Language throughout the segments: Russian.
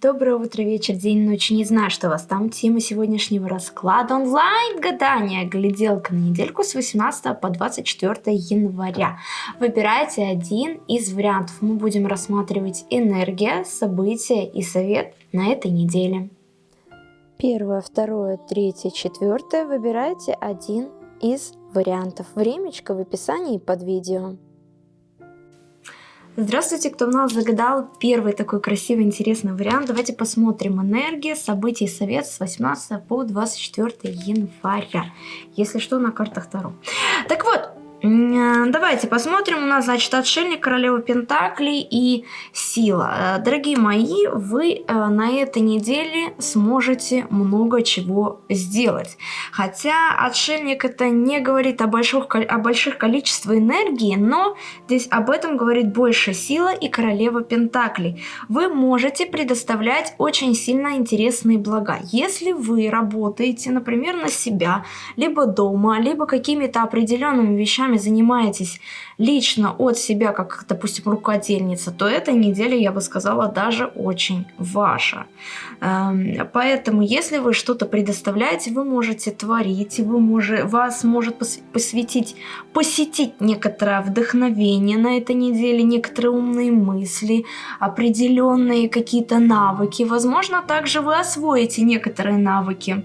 Доброе утро, вечер, день, ночь. Не знаю, что у вас там. Тема сегодняшнего расклада онлайн гадания. Гляделка на недельку с 18 по 24 января. Выбирайте один из вариантов. Мы будем рассматривать энергия, события и совет на этой неделе. Первое, второе, третье, четвертое. Выбирайте один из вариантов. Времечко в описании под видео. Здравствуйте, кто у нас загадал первый такой красивый, интересный вариант. Давайте посмотрим энергия, события и совет с 18 по 24 января. Если что, на картах Таро. Так вот, давайте посмотрим. У нас, значит, отшельник, королева Пентаклей и сила. Э, дорогие мои, вы э, на этой неделе сможете много чего сделать. Хотя отшельник это не говорит о больших, о больших количествах энергии, но здесь об этом говорит больше сила и королева Пентаклей. Вы можете предоставлять очень сильно интересные блага. Если вы работаете, например, на себя, либо дома, либо какими-то определенными вещами, вещами занимаетесь лично от себя, как, допустим, рукодельница, то эта неделя, я бы сказала, даже очень ваша. Эм, поэтому, если вы что-то предоставляете, вы можете творить, вы можете, вас может посвятить, посетить некоторое вдохновение на этой неделе, некоторые умные мысли, определенные какие-то навыки. Возможно, также вы освоите некоторые навыки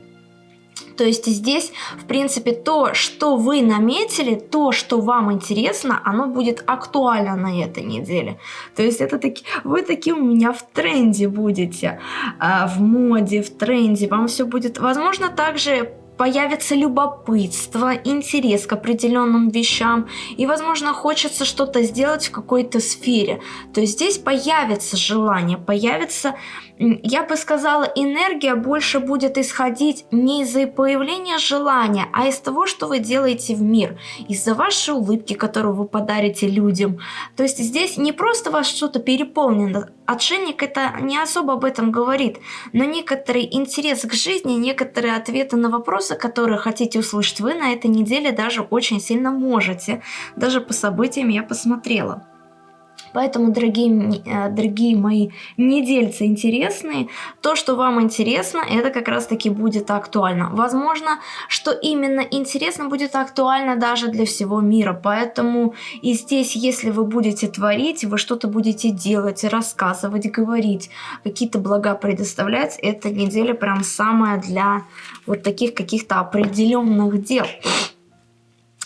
то есть здесь, в принципе, то, что вы наметили, то, что вам интересно, оно будет актуально на этой неделе. То есть это таки, вы такие у меня в тренде будете, а, в моде, в тренде. Вам все будет, возможно, также появится любопытство, интерес к определенным вещам, и, возможно, хочется что-то сделать в какой-то сфере. То есть здесь появится желание, появится, я бы сказала, энергия больше будет исходить не из-за появления желания, а из того, что вы делаете в мир, из-за вашей улыбки, которую вы подарите людям. То есть здесь не просто вас что-то переполнено, Отшельник это не особо об этом говорит, но некоторый интерес к жизни, некоторые ответы на вопросы, которые хотите услышать вы на этой неделе даже очень сильно можете. Даже по событиям я посмотрела. Поэтому, дорогие, э, дорогие мои недельцы интересные, то, что вам интересно, это как раз таки будет актуально. Возможно, что именно интересно будет актуально даже для всего мира. Поэтому и здесь, если вы будете творить, вы что-то будете делать, рассказывать, говорить, какие-то блага предоставлять, эта неделя прям самая для вот таких каких-то определенных дел.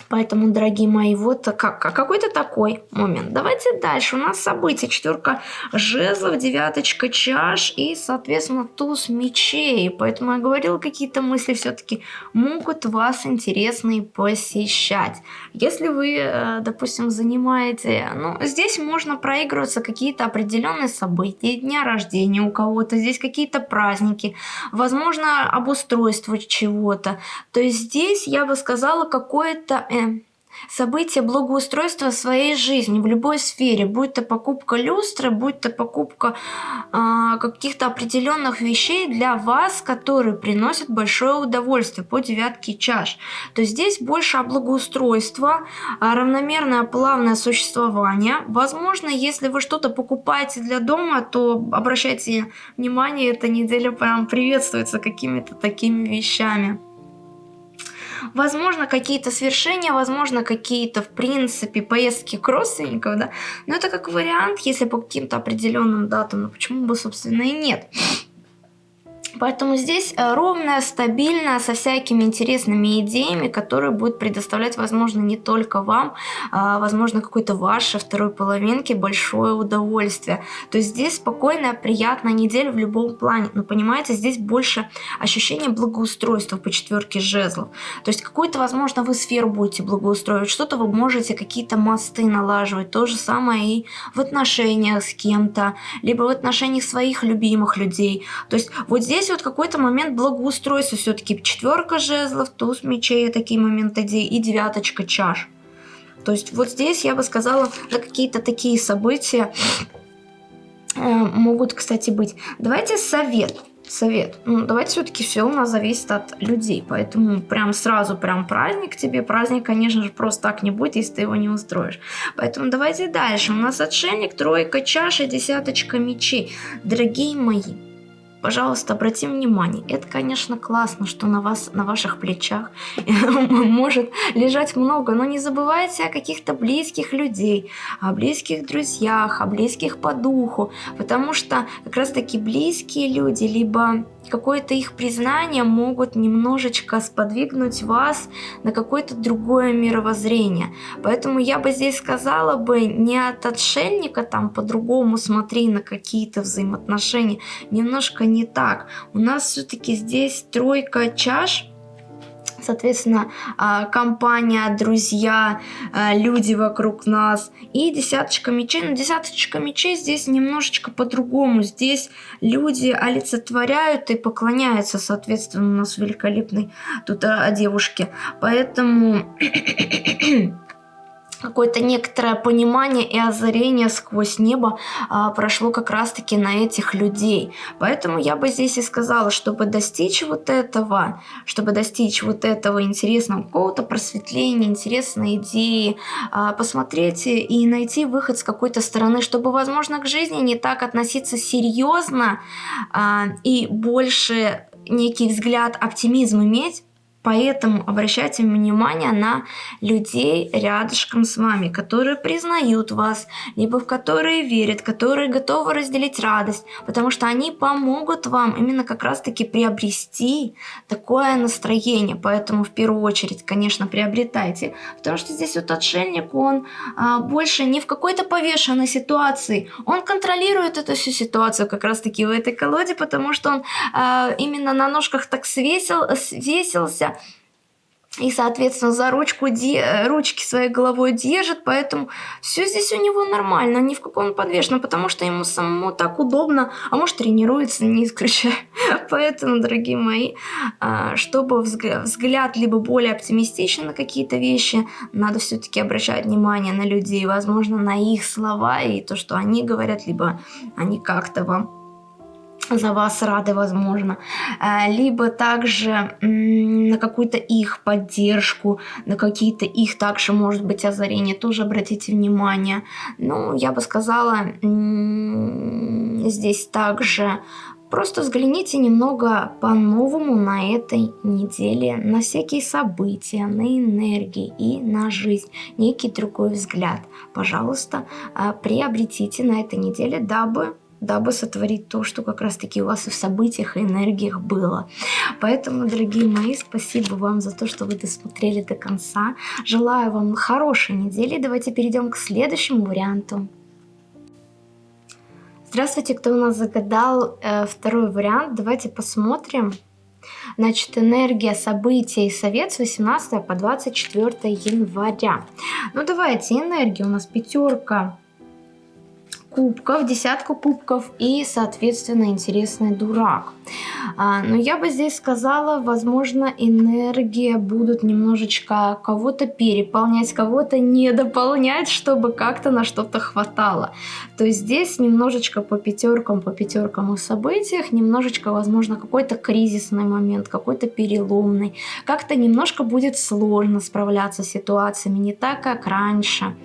Поэтому, дорогие мои, вот как, какой-то такой момент. Давайте дальше. У нас события. Четверка жезлов, девяточка чаш и, соответственно, туз мечей. Поэтому я говорила, какие-то мысли все-таки могут вас интересные посещать. Если вы, э, допустим, занимаете... Ну, здесь можно проигрываться какие-то определенные события, дня рождения у кого-то, здесь какие-то праздники, возможно, обустройство чего-то. То есть здесь, я бы сказала, какое-то э, события благоустройства своей жизни в любой сфере, будь то покупка люстры, будь то покупка э, каких-то определенных вещей для вас, которые приносят большое удовольствие по девятке чаш. То здесь больше о благоустройство, равномерное плавное существование. Возможно, если вы что-то покупаете для дома, то обращайте внимание, эта неделя прям приветствуется какими-то такими вещами. Возможно, какие-то свершения, возможно, какие-то, в принципе, поездки к родственникам, да. Но это как вариант, если по каким-то определенным датам, но почему бы, собственно, и нет. Поэтому здесь э, ровная, стабильная, со всякими интересными идеями, которые будут предоставлять, возможно, не только вам, а, возможно, какой-то вашей второй половинке большое удовольствие. То есть здесь спокойная, приятная неделя в любом плане. Но понимаете, здесь больше ощущение благоустройства по четверке жезлов. То есть какую-то, возможно, вы сферу будете благоустроить, что-то вы можете, какие-то мосты налаживать. То же самое и в отношениях с кем-то, либо в отношениях своих любимых людей. То есть вот здесь здесь вот какой-то момент благоустройства все-таки. Четверка жезлов, туз мечей, такие моменты, и девяточка чаш. То есть вот здесь я бы сказала, да какие-то такие события э, могут, кстати, быть. Давайте совет. Совет. Ну, давайте все-таки все у нас зависит от людей. Поэтому прям сразу прям праздник тебе. Праздник, конечно же, просто так не будет, если ты его не устроишь. Поэтому давайте дальше. У нас отшельник, тройка чаши, десяточка мечей. Дорогие мои, пожалуйста, обратим внимание, это, конечно, классно, что на вас, на ваших плечах может лежать много, но не забывайте о каких-то близких людей, о близких друзьях, о близких по духу, потому что как раз-таки близкие люди, либо какое-то их признание могут немножечко сподвигнуть вас на какое-то другое мировоззрение. Поэтому я бы здесь сказала бы не от отшельника там по-другому смотри на какие-то взаимоотношения, немножко не так. У нас все-таки здесь тройка чаш, соответственно, а, компания, друзья, а, люди вокруг нас. И десяточка мечей. Но десяточка мечей здесь немножечко по-другому. Здесь люди олицетворяют и поклоняются, соответственно, у нас великолепный тут а, девушке. Поэтому какое-то некоторое понимание и озарение сквозь небо а, прошло как раз-таки на этих людей. Поэтому я бы здесь и сказала, чтобы достичь вот этого, чтобы достичь вот этого интересного какого-то просветления, интересной идеи, а, посмотреть и найти выход с какой-то стороны, чтобы, возможно, к жизни не так относиться серьезно а, и больше некий взгляд оптимизм иметь, Поэтому обращайте внимание на людей рядышком с вами, которые признают вас, либо в которые верят, которые готовы разделить радость, потому что они помогут вам именно как раз-таки приобрести такое настроение. Поэтому в первую очередь, конечно, приобретайте, потому что здесь вот отшельник, он а, больше не в какой-то повешенной ситуации, он контролирует эту всю ситуацию как раз-таки в этой колоде, потому что он а, именно на ножках так свесил, свесился, и, соответственно, за ручку де... ручки своей головой держит, поэтому все здесь у него нормально, ни в каком подвешенном, потому что ему самому так удобно, а может тренируется, не исключаю. Поэтому, дорогие мои, а, чтобы взгляд либо более оптимистичен на какие-то вещи, надо все-таки обращать внимание на людей, возможно, на их слова и то, что они говорят, либо они как-то вам за вас рады, возможно, э, либо также на какую-то их поддержку, на какие-то их также, может быть, озарения, тоже обратите внимание. Ну, я бы сказала, здесь также Просто взгляните немного по-новому на этой неделе, на всякие события, на энергии и на жизнь. Некий другой взгляд. Пожалуйста, э, приобретите на этой неделе, дабы дабы сотворить то, что как раз-таки у вас и в событиях, и энергиях было. Поэтому, дорогие мои, спасибо вам за то, что вы досмотрели до конца. Желаю вам хорошей недели. Давайте перейдем к следующему варианту. Здравствуйте, кто у нас загадал э, второй вариант. Давайте посмотрим. Значит, энергия, события и совет с 18 по 24 января. Ну давайте, энергия у нас пятерка кубков, десятку кубков и, соответственно, интересный дурак. А, но я бы здесь сказала, возможно, энергия будут немножечко кого-то переполнять, кого-то не дополнять, чтобы как-то на что-то хватало. То есть здесь немножечко по пятеркам, по пятеркам и событиях, немножечко, возможно, какой-то кризисный момент, какой-то переломный. Как-то немножко будет сложно справляться с ситуациями, не так, как раньше.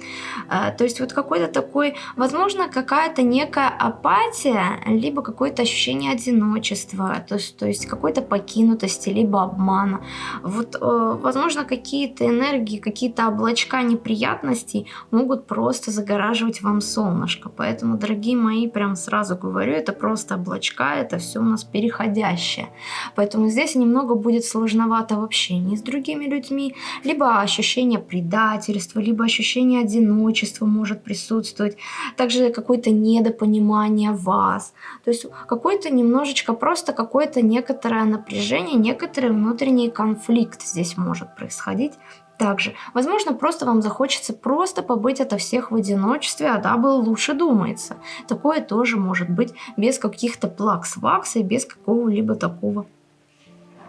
А, то есть вот какой-то такой, возможно, как какая-то некая апатия, либо какое-то ощущение одиночества, то есть, то есть какой-то покинутости, либо обмана. Вот, э, возможно, какие-то энергии, какие-то облачка неприятностей могут просто загораживать вам солнышко. Поэтому, дорогие мои, прям сразу говорю, это просто облачка, это все у нас переходящее. Поэтому здесь немного будет сложновато в общении с другими людьми, либо ощущение предательства, либо ощущение одиночества может присутствовать. Также какое-то недопонимание вас. То есть какой-то немножечко просто какое-то некоторое напряжение, некоторый внутренний конфликт здесь может происходить. Также, возможно, просто вам захочется просто побыть ото всех в одиночестве, а дабы лучше думается. Такое тоже может быть без каких-то плакс-вакс и без какого-либо такого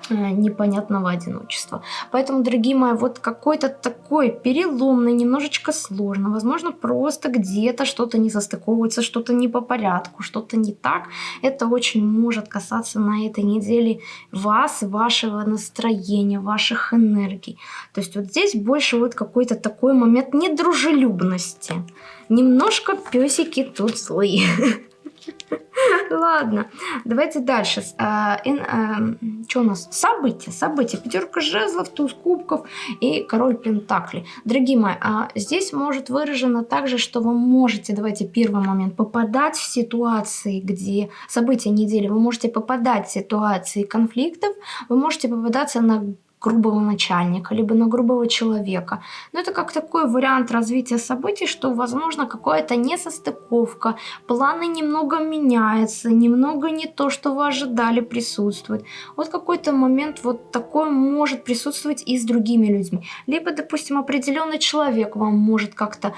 непонятного одиночества. Поэтому, дорогие мои, вот какой-то такой переломный, немножечко сложно, возможно, просто где-то что-то не состыковывается, что-то не по порядку, что-то не так. Это очень может касаться на этой неделе вас, вашего настроения, ваших энергий. То есть вот здесь больше вот какой-то такой момент недружелюбности. Немножко песики тут злые. Ладно, давайте дальше. А, а, что у нас? События, события. Пятерка жезлов, туз кубков и король пентаклей. Дорогие мои, а здесь может выражено также, что вы можете, давайте первый момент, попадать в ситуации, где события недели, вы можете попадать в ситуации конфликтов, вы можете попадаться на грубого начальника, либо на грубого человека. Но это как такой вариант развития событий, что возможно какая-то несостыковка, планы немного меняются, немного не то, что вы ожидали присутствует. Вот какой-то момент вот такой может присутствовать и с другими людьми. Либо, допустим, определенный человек вам может как-то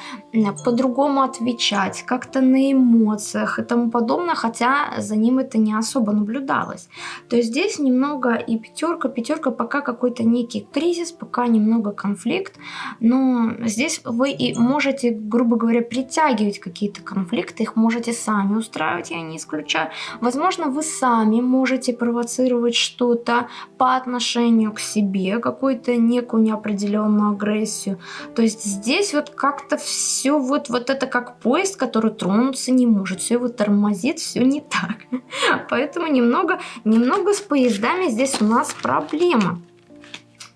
по-другому отвечать, как-то на эмоциях и тому подобное, хотя за ним это не особо наблюдалось. То есть здесь немного и пятерка, пятерка пока какой-то какой-то некий кризис, пока немного конфликт, но здесь вы и можете, грубо говоря, притягивать какие-то конфликты, их можете сами устраивать, я не исключаю. Возможно, вы сами можете провоцировать что-то по отношению к себе, какую-то некую неопределенную агрессию. То есть здесь вот как-то все вот, вот это как поезд, который тронуться не может, все его тормозит, все не так. Поэтому немного, немного с поездами здесь у нас проблема.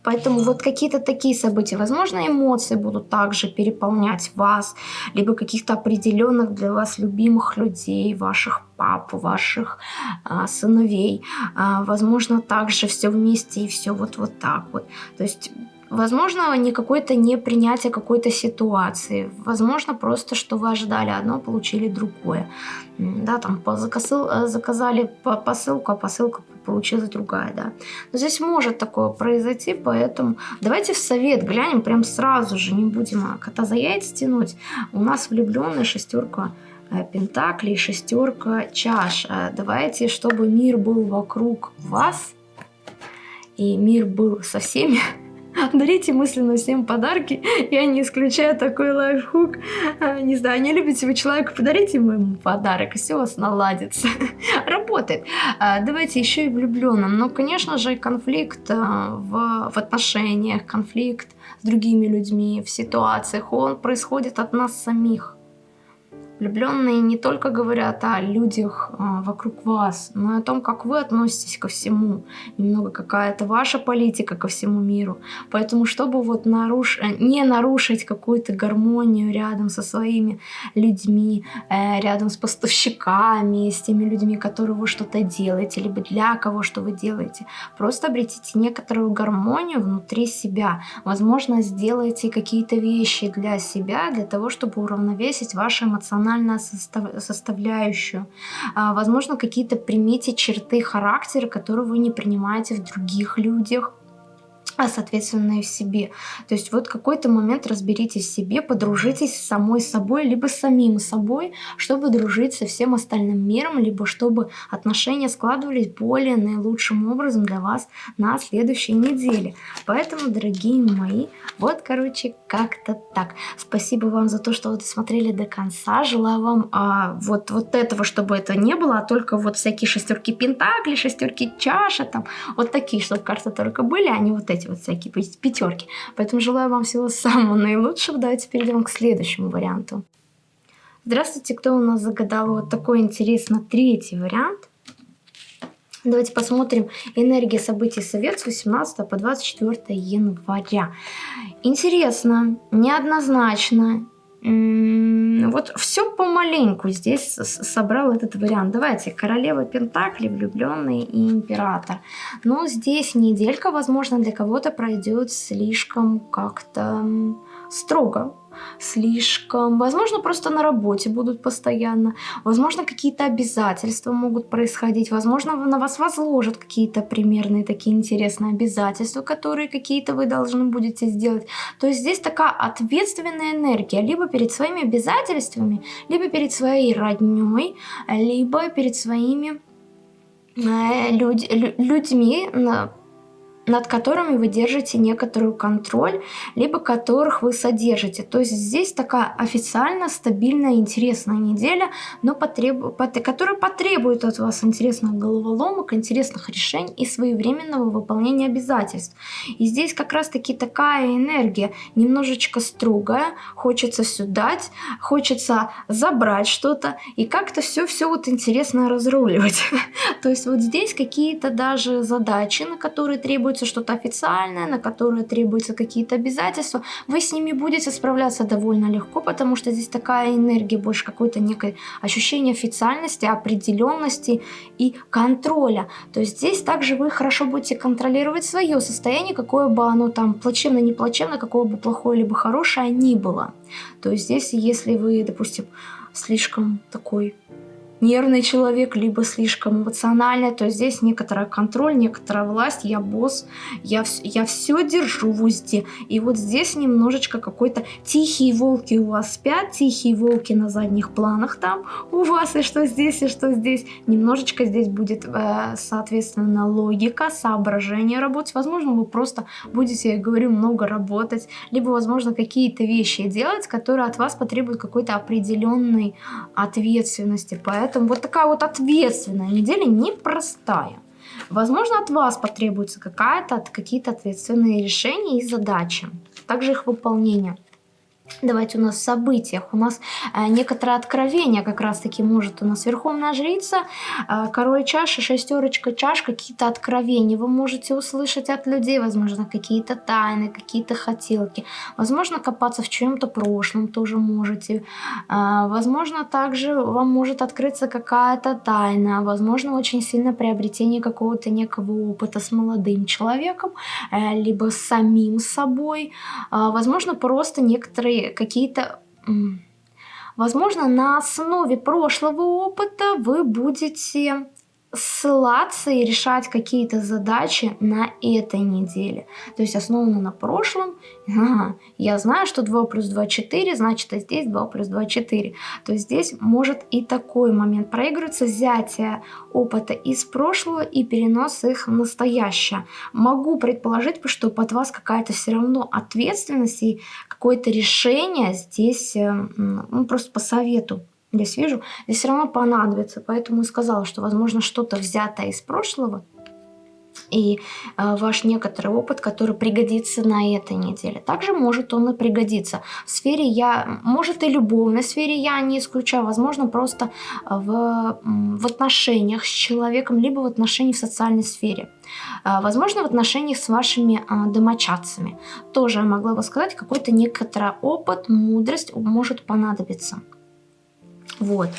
Поэтому вот какие-то такие события, возможно, эмоции будут также переполнять вас, либо каких-то определенных для вас любимых людей, ваших пап, ваших а, сыновей. А, возможно, также все вместе и все вот, вот так вот. То есть Возможно, не какое-то непринятие какой-то ситуации. Возможно, просто, что вы ожидали одно, получили другое. Да, там закосыл, заказали посылку, а посылка получилась другая, да. Но здесь может такое произойти, поэтому давайте в совет глянем прям сразу же, не будем а, кота за яйца тянуть. У нас влюбленная шестерка э, пентаклей, шестерка чаш. Э, давайте, чтобы мир был вокруг вас, и мир был со всеми, Дарите мысленно всем подарки. Я не исключаю такой лайфхук. А, не знаю, не любите вы человека, подарите ему подарок, и все у вас наладится. Работает. А, давайте еще и влюбленным. Но, конечно же, конфликт а, в отношениях, конфликт с другими людьми, в ситуациях, он происходит от нас самих. Влюбленные не только говорят о людях а, вокруг вас, но и о том, как вы относитесь ко всему. Немного какая-то ваша политика ко всему миру. Поэтому, чтобы вот наруш... Э, не нарушить какую-то гармонию рядом со своими людьми, э, рядом с поставщиками, с теми людьми, которые вы что-то делаете, либо для кого что вы делаете, просто обретите некоторую гармонию внутри себя. Возможно, сделайте какие-то вещи для себя, для того, чтобы уравновесить ваши эмоциональные эмоциональную состав, составляющую. А, возможно, какие-то примите черты характера, которые вы не принимаете в других людях а соответственно и в себе. То есть вот какой-то момент разберитесь в себе, подружитесь с самой собой, либо с самим собой, чтобы дружить со всем остальным миром, либо чтобы отношения складывались более наилучшим образом для вас на следующей неделе. Поэтому, дорогие мои, вот, короче, как-то так. Спасибо вам за то, что вы досмотрели до конца. Желаю вам а, вот, вот этого, чтобы это не было, а только вот всякие шестерки пентаклей, шестерки чаши, там, вот такие, чтобы карты только были, а не вот эти вот всякие пятерки. Поэтому желаю вам всего самого наилучшего. Давайте перейдем к следующему варианту. Здравствуйте, кто у нас загадал вот такой интересный третий вариант. Давайте посмотрим энергия событий Совет с 18 по 24 января. Интересно, неоднозначно, вот все помаленьку здесь собрал этот вариант. Давайте, королева Пентакли, влюбленный и император. Но здесь неделька, возможно, для кого-то пройдет слишком как-то строго слишком. Возможно, просто на работе будут постоянно. Возможно, какие-то обязательства могут происходить. Возможно, на вас возложат какие-то примерные такие интересные обязательства, которые какие-то вы должны будете сделать. То есть здесь такая ответственная энергия. Либо перед своими обязательствами, либо перед своей родней, либо перед своими э, людь, людьми, над которыми вы держите некоторый контроль, либо которых вы содержите. То есть здесь такая официально стабильная, интересная неделя, но потреб... которая потребует от вас интересных головоломок, интересных решений и своевременного выполнения обязательств. И здесь как раз-таки такая энергия, немножечко строгая, хочется все дать, хочется забрать что-то и как-то все-все вот интересно разруливать. То есть вот здесь какие-то даже задачи, на которые требуется что-то официальное, на которые требуются какие-то обязательства, вы с ними будете справляться довольно легко, потому что здесь такая энергия, больше какое-то некое ощущение официальности, определенности и контроля. То есть здесь также вы хорошо будете контролировать свое состояние, какое бы оно там плачевно, не плачевно, какое бы плохое либо хорошее ни было. То есть здесь, если вы, допустим, слишком такой нервный человек, либо слишком эмоциональный, то здесь некоторый контроль, некоторая власть, я босс, я, я все держу в узде. И вот здесь немножечко какой-то тихие волки у вас спят, тихие волки на задних планах там у вас, и что здесь, и что здесь. Немножечко здесь будет, э, соответственно, логика, соображение работать. Возможно, вы просто будете, я говорю, много работать, либо, возможно, какие-то вещи делать, которые от вас потребуют какой-то определенной ответственности. Поэтому Поэтому вот такая вот ответственная неделя непростая. Возможно, от вас потребуется какая-то, какие-то ответственные решения и задачи, также их выполнение. Давайте у нас в событиях. У нас э, некоторое откровение как раз-таки может у нас Верховная Жрица, э, Король чаши, Шестерочка чаш, какие-то откровения. Вы можете услышать от людей, возможно, какие-то тайны, какие-то хотелки. Возможно, копаться в чем-то прошлом тоже можете. Э, возможно, также вам может открыться какая-то тайна. Возможно, очень сильно приобретение какого-то некого опыта с молодым человеком, э, либо с самим собой. Э, возможно, просто некоторые какие-то... Возможно, на основе прошлого опыта вы будете ссылаться и решать какие-то задачи на этой неделе. То есть основано на прошлом. Ага, я знаю, что 2 плюс 2 4, значит, а здесь 2 плюс 2 4. То есть здесь может и такой момент проигрываться, взятие опыта из прошлого и перенос их в настоящее. Могу предположить, что под вас какая-то все равно ответственность и какое-то решение здесь, э, ну, просто по совету здесь вижу, здесь все равно понадобится. Поэтому и сказала, что, возможно, что-то взятое из прошлого и э, ваш некоторый опыт, который пригодится на этой неделе. Также может он и пригодиться. В сфере я, может и любовной сфере я не исключаю, возможно, просто в, в отношениях с человеком, либо в отношениях в социальной сфере. Э, возможно, в отношениях с вашими э, домочадцами. Тоже я могла бы сказать, какой-то некоторый опыт, мудрость может понадобиться. Вот.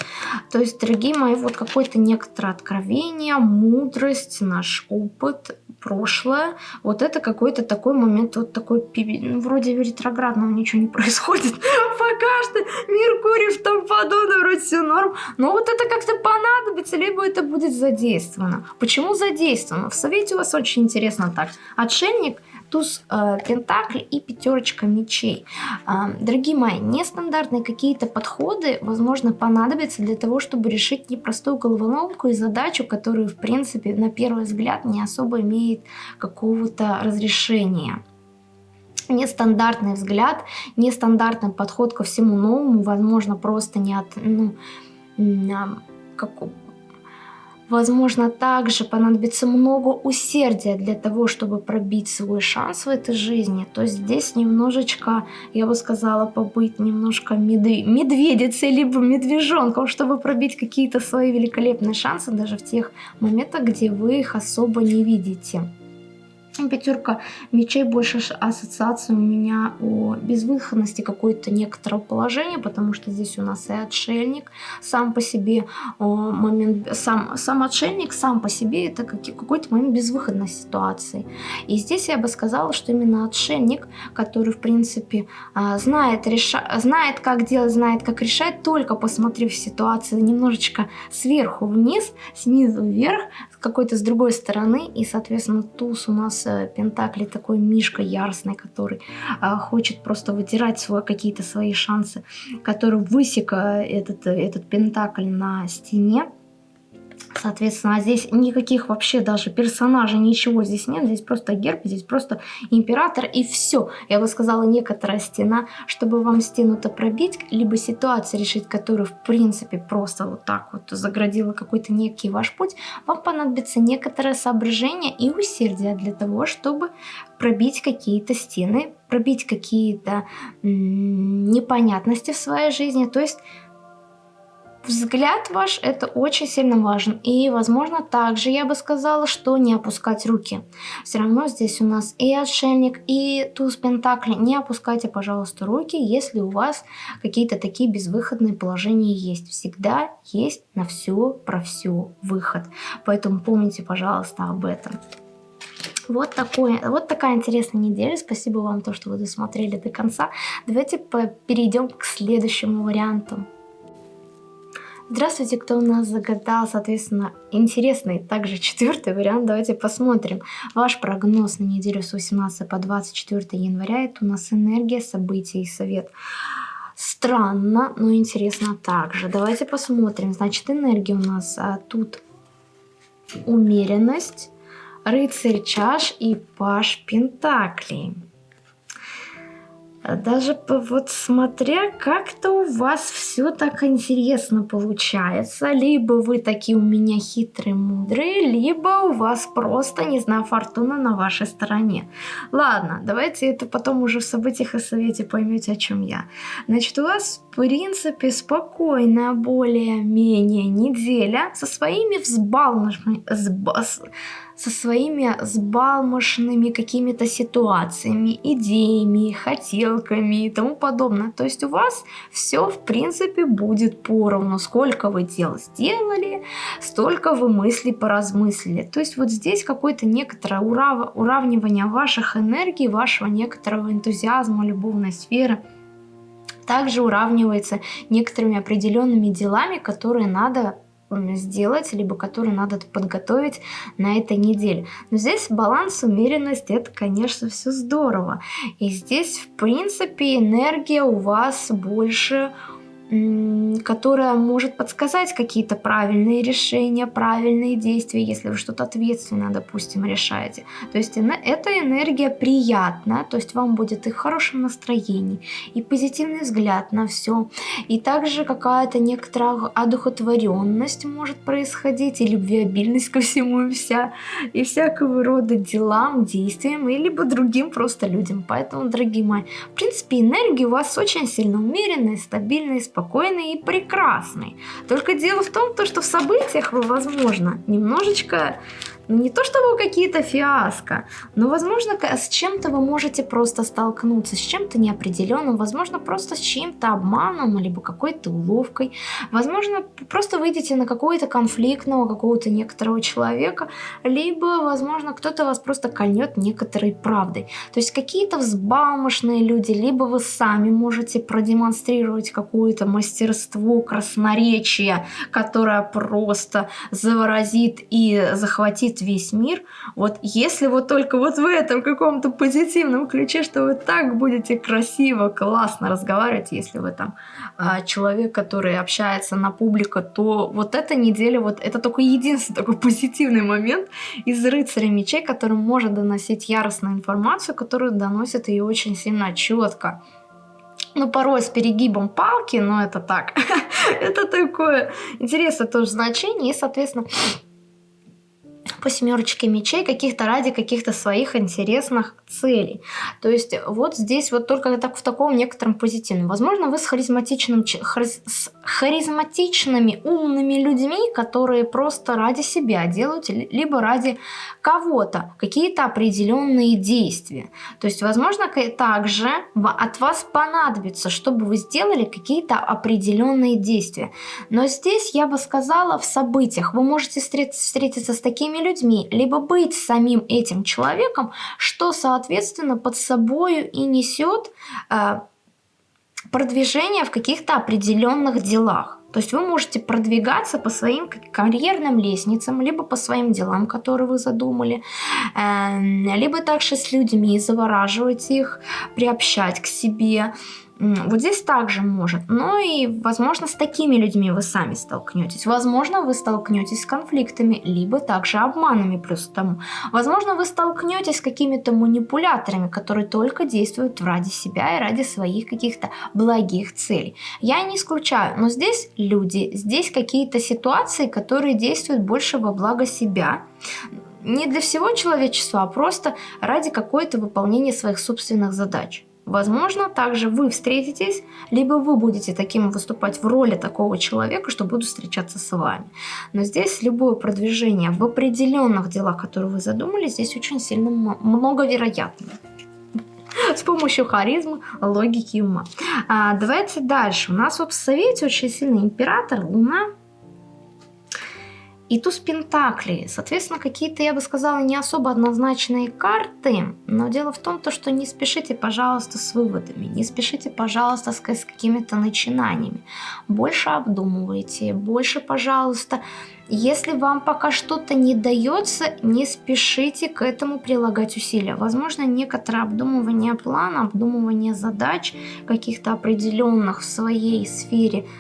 То есть, дорогие мои, вот какое-то некоторое откровение, мудрость, наш опыт, прошлое. Вот это какой-то такой момент, вот такой, ну, вроде ретроградного ничего не происходит. Пока что Меркурий в том подобное, вроде все норм. Но вот это как-то понадобится, либо это будет задействовано. Почему задействовано? В совете у вас очень интересно так. Отшельник – туз э, пентаклей и пятерочка мечей. Э, дорогие мои, нестандартные какие-то подходы, возможно, понадобятся для того, чтобы решить непростую головоломку и задачу, которую, в принципе, на первый взгляд не особо имеет какого-то разрешения нестандартный взгляд, нестандартный подход ко всему новому, возможно, просто не от, ну, как, Возможно, также понадобится много усердия для того, чтобы пробить свой шанс в этой жизни. То есть здесь немножечко, я бы сказала, побыть немножко медве медведицей, либо медвежонком, чтобы пробить какие-то свои великолепные шансы даже в тех моментах, где вы их особо не видите. Пятерка мечей больше ассоциация у меня о безвыходности какой-то некоторого положения, потому что здесь у нас и отшельник сам по себе момент, сам, сам отшельник сам по себе это какой-то момент безвыходной ситуации. И здесь я бы сказала, что именно отшельник, который в принципе а, знает, реша, знает как делать, знает как решать, только посмотрев ситуацию немножечко сверху вниз, снизу вверх, какой-то с другой стороны, и соответственно туз у нас э, Пентакли такой мишка яростный, который а, хочет просто вытирать свой, какие-то свои шансы, который высек этот, этот Пентакль на стене. Соответственно, здесь никаких вообще даже персонажей, ничего здесь нет. Здесь просто герб, здесь просто император и все. Я бы сказала, некоторая стена, чтобы вам стену-то пробить, либо ситуацию решить, которую в принципе просто вот так вот заградила какой-то некий ваш путь, вам понадобится некоторое соображение и усердие для того, чтобы пробить какие-то стены, пробить какие-то непонятности в своей жизни. То есть взгляд ваш это очень сильно важен. И, возможно, также я бы сказала, что не опускать руки. Все равно здесь у нас и отшельник, и туз пентакли. Не опускайте, пожалуйста, руки, если у вас какие-то такие безвыходные положения есть. Всегда есть на все про все выход. Поэтому помните, пожалуйста, об этом. Вот, такое, вот такая интересная неделя. Спасибо вам, то, что вы досмотрели до конца. Давайте перейдем к следующему варианту. Здравствуйте, кто у нас загадал, соответственно, интересный также четвертый вариант. Давайте посмотрим. Ваш прогноз на неделю с 18 по 24 января. Это у нас энергия, события и совет. Странно, но интересно также. Давайте посмотрим. Значит, энергия у нас а, тут умеренность, рыцарь чаш и паш пентаклей. Даже вот смотря как-то у вас все так интересно получается. Либо вы такие у меня хитрые, мудрые, либо у вас просто, не знаю, фортуна на вашей стороне. Ладно, давайте это потом уже в событиях и совете поймете, о чем я. Значит, у вас, в принципе, спокойная более-менее неделя со своими взбалмошными со своими сбалмошными какими-то ситуациями, идеями, хотелками и тому подобное. То есть у вас все в принципе будет поровну. Сколько вы дел сделали, столько вы мысли поразмыслили. То есть вот здесь какое-то некоторое урав... уравнивание ваших энергий, вашего некоторого энтузиазма, любовной сферы также уравнивается некоторыми определенными делами, которые надо сделать, либо который надо подготовить на этой неделе. Но здесь баланс, умеренность, это, конечно, все здорово. И здесь, в принципе, энергия у вас больше которая может подсказать какие-то правильные решения, правильные действия, если вы что-то ответственное, допустим, решаете. То есть эта энергия приятна, то есть вам будет и в хорошем настроении, и позитивный взгляд на все, и также какая-то некоторая одухотворенность может происходить, и любвеобильность ко всему и вся, и всякого рода делам, действиям, и либо другим просто людям. Поэтому, дорогие мои, в принципе, энергия у вас очень сильно умеренная, стабильная, спокойная, спокойный и прекрасный. Только дело в том, то, что в событиях вы, возможно, немножечко не то чтобы какие-то фиаско, но, возможно, с чем-то вы можете просто столкнуться, с чем-то неопределенным, возможно, просто с чьим-то обманом, либо какой-то уловкой. Возможно, просто выйдете на какого-то конфликтного, какого-то некоторого человека, либо, возможно, кто-то вас просто кольнет некоторой правдой. То есть какие-то взбалмошные люди, либо вы сами можете продемонстрировать какое-то мастерство, красноречие, которое просто заворозит и захватит весь мир, вот если вот только вот в этом каком-то позитивном ключе, что вы так будете красиво, классно разговаривать, если вы там а, человек, который общается на публику, то вот эта неделя, вот это только единственный такой позитивный момент из рыцаря мечей, который может доносить яростную информацию, которую доносит ее очень сильно четко ну, порой с перегибом палки, но это так. это такое интересное тоже значение. И, соответственно, по семерочке мечей каких-то ради каких-то своих интересных целей. То есть вот здесь вот только так в таком некотором позитивном. Возможно, вы с харизматичным, с харизматичными, умными людьми, которые просто ради себя делают, либо ради кого-то какие-то определенные действия. То есть, возможно, также от вас понадобится, чтобы вы сделали какие-то определенные действия. Но здесь я бы сказала в событиях. Вы можете встретиться с такими людьми, либо быть самим этим человеком, что, соответственно, под собой и несет э, продвижение в каких-то определенных делах. То есть вы можете продвигаться по своим карьерным лестницам, либо по своим делам, которые вы задумали, эм, либо также с людьми завораживать их, приобщать к себе, Вот здесь также может. Но и, возможно, с такими людьми вы сами столкнетесь. Возможно, вы столкнетесь с конфликтами, либо также обманами плюс к тому. Возможно, вы столкнетесь с какими-то манипуляторами, которые только действуют ради себя и ради своих каких-то благих целей. Я не исключаю, но здесь люди, здесь какие-то ситуации, которые действуют больше во благо себя не для всего человечества, а просто ради какой-то выполнения своих собственных задач. Возможно, также вы встретитесь, либо вы будете таким выступать в роли такого человека, что буду встречаться с вами. Но здесь любое продвижение в определенных делах, которые вы задумали, здесь очень сильно много вероятно с помощью харизмы, логики и ума. А, давайте дальше. У нас в Совете очень сильный император, Луна, и туз Пентаклей. Соответственно, какие-то, я бы сказала, не особо однозначные карты. Но дело в том, то, что не спешите, пожалуйста, с выводами. Не спешите, пожалуйста, с, какими-то начинаниями. Больше обдумывайте. Больше, пожалуйста, если вам пока что-то не дается, не спешите к этому прилагать усилия. Возможно, некоторое обдумывание плана, обдумывание задач каких-то определенных в своей сфере –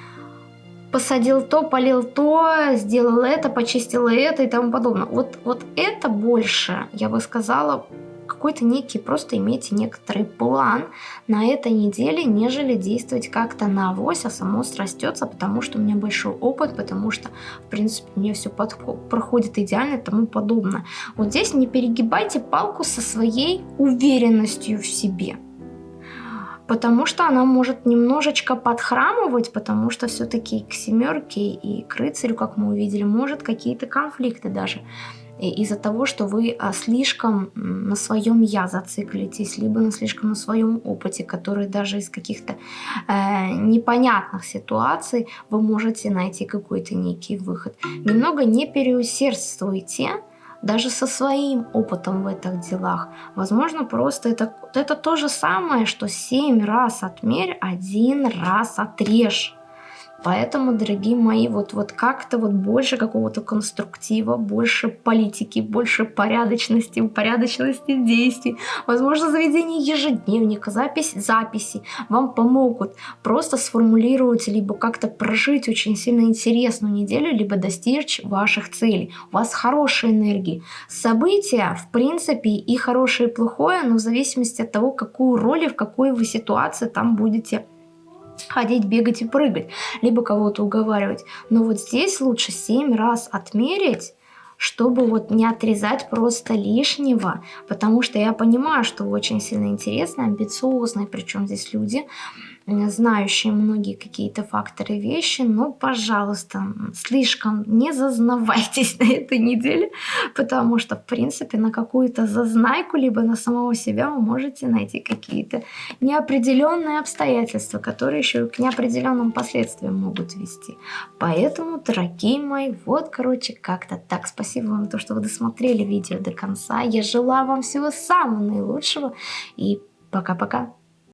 посадил то, полил то, сделал это, почистил это и тому подобное. Вот, вот это больше, я бы сказала, какой-то некий, просто имейте некоторый план на этой неделе, нежели действовать как-то на авось, а само срастется, потому что у меня большой опыт, потому что, в принципе, мне все проходит идеально и тому подобное. Вот здесь не перегибайте палку со своей уверенностью в себе потому что она может немножечко подхрамывать, потому что все-таки к семерке и к рыцарю, как мы увидели, может какие-то конфликты даже из-за того, что вы а, слишком на своем я зациклитесь, либо на слишком на своем опыте, который даже из каких-то э, непонятных ситуаций вы можете найти какой-то некий выход. Немного не переусердствуйте, даже со своим опытом в этих делах. Возможно, просто это, это то же самое, что 7 раз отмерь, один раз отрежь. Поэтому, дорогие мои, вот, вот как-то вот больше какого-то конструктива, больше политики, больше порядочности, упорядоченности действий, возможно, заведение ежедневника, запись, записи вам помогут просто сформулировать, либо как-то прожить очень сильно интересную неделю, либо достичь ваших целей. У вас хорошая энергия. События, в принципе, и хорошее, и плохое, но в зависимости от того, какую роль и в какой вы ситуации там будете ходить, бегать и прыгать, либо кого-то уговаривать. Но вот здесь лучше 7 раз отмерить, чтобы вот не отрезать просто лишнего, потому что я понимаю, что очень сильно интересны, амбициозные, причем здесь люди, знающие многие какие-то факторы вещи, но, пожалуйста, слишком не зазнавайтесь на этой неделе, потому что, в принципе, на какую-то зазнайку, либо на самого себя вы можете найти какие-то неопределенные обстоятельства, которые еще к неопределенным последствиям могут вести. Поэтому, дорогие мои, вот, короче, как-то так. Спасибо вам за то, что вы досмотрели видео до конца. Я желаю вам всего самого наилучшего и пока-пока.